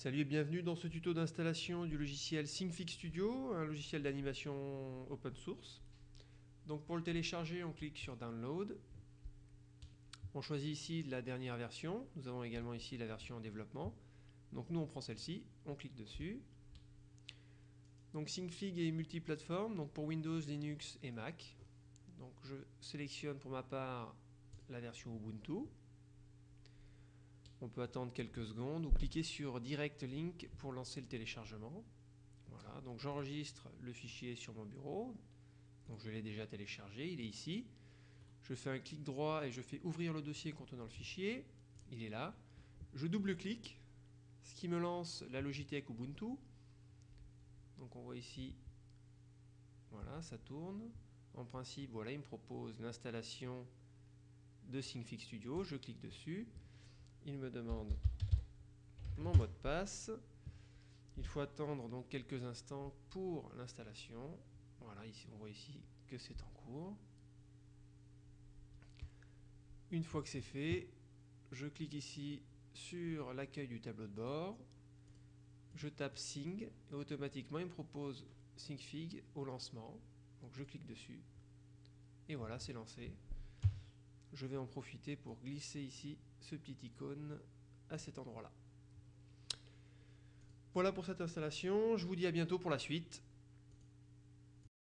Salut et bienvenue dans ce tuto d'installation du logiciel SyncFix Studio, un logiciel d'animation open source. Donc pour le télécharger, on clique sur Download. On choisit ici la dernière version. Nous avons également ici la version en développement. Donc nous on prend celle-ci, on clique dessus. Donc SyncFig est multiplateforme, donc pour Windows, Linux et Mac. Donc je sélectionne pour ma part la version Ubuntu. On peut attendre quelques secondes ou cliquer sur Direct Link pour lancer le téléchargement. Voilà, donc j'enregistre le fichier sur mon bureau. Donc je l'ai déjà téléchargé, il est ici. Je fais un clic droit et je fais ouvrir le dossier contenant le fichier. Il est là. Je double-clique, ce qui me lance la Logitech Ubuntu. Donc on voit ici, voilà, ça tourne. En principe, voilà, il me propose l'installation de SyncFix Studio. Je clique dessus il me demande mon mot de passe. Il faut attendre donc quelques instants pour l'installation. Voilà, ici on voit ici que c'est en cours. Une fois que c'est fait, je clique ici sur l'accueil du tableau de bord. Je tape Sing et automatiquement il me propose SyncFig au lancement. Donc je clique dessus et voilà, c'est lancé je vais en profiter pour glisser ici ce petit icône à cet endroit-là. Voilà pour cette installation, je vous dis à bientôt pour la suite.